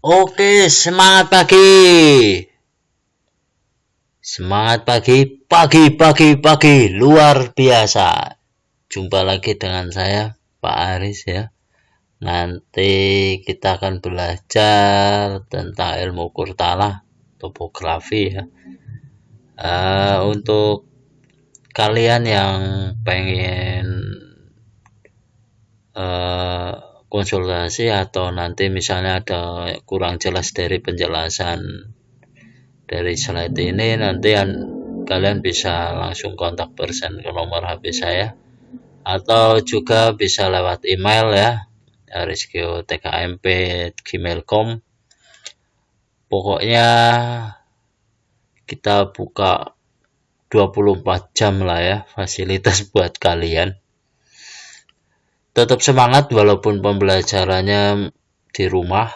Oke, semangat pagi. Semangat pagi, pagi, pagi, pagi, luar biasa. Jumpa lagi dengan saya, Pak Aris ya. Nanti kita akan belajar tentang ilmu kurtala, topografi ya. Uh, untuk kalian yang pengen uh, konsultasi atau nanti misalnya ada kurang jelas dari penjelasan dari slide ini nanti kalian bisa langsung kontak person ke nomor HP saya. Atau juga bisa lewat email ya tkmp@gmail.com pokoknya kita buka 24 jam lah ya fasilitas buat kalian tetap semangat walaupun pembelajarannya di rumah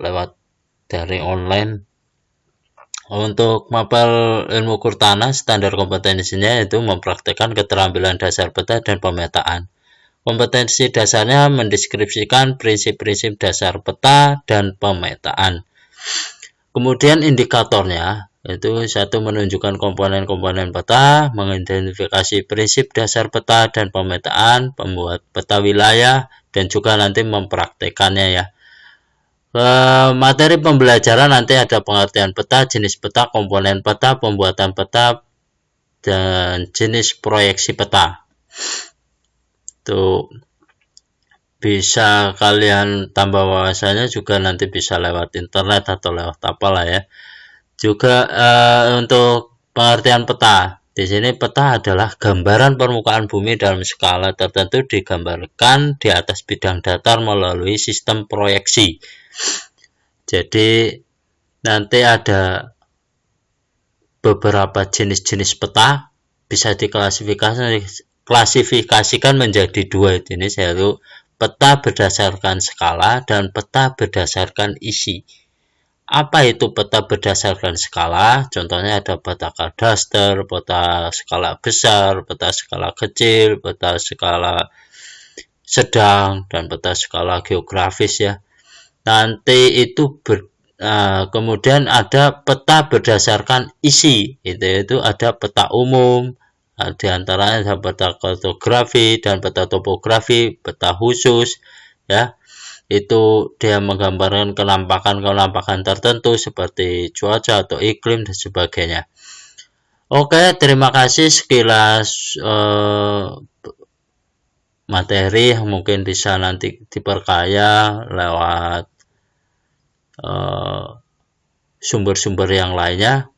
lewat dari online untuk mapel ilmu kurtana, standar kompetensinya itu mempraktekkan keterampilan dasar peta dan pemetaan. Kompetensi dasarnya mendeskripsikan prinsip-prinsip dasar peta dan pemetaan. Kemudian indikatornya itu satu menunjukkan komponen-komponen peta, mengidentifikasi prinsip dasar peta dan pemetaan, pembuat peta wilayah, dan juga nanti mempraktekannya ya. Eh, materi pembelajaran nanti ada pengertian peta, jenis peta, komponen peta, pembuatan peta, dan jenis proyeksi peta. Tuh bisa kalian tambah wawasannya juga nanti bisa lewat internet atau lewat apa lah ya. Juga uh, untuk pengertian peta. Di sini peta adalah gambaran permukaan bumi dalam skala tertentu digambarkan di atas bidang datar melalui sistem proyeksi jadi nanti ada beberapa jenis-jenis peta bisa diklasifikasikan menjadi dua jenis yaitu peta berdasarkan skala dan peta berdasarkan isi. Apa itu peta berdasarkan skala? Contohnya ada peta kadaster, peta skala besar, peta skala kecil, peta skala sedang, dan peta skala geografis ya. Nanti itu ber, uh, kemudian ada peta berdasarkan isi itu itu ada peta umum uh, di antaranya ada peta kartografi dan peta topografi peta khusus ya itu dia menggambarkan kenampakan-kenampakan tertentu seperti cuaca atau iklim dan sebagainya. Oke, terima kasih. Sekilas uh, materi mungkin bisa nanti diperkaya lewat Eh, sumber-sumber uh, yang lainnya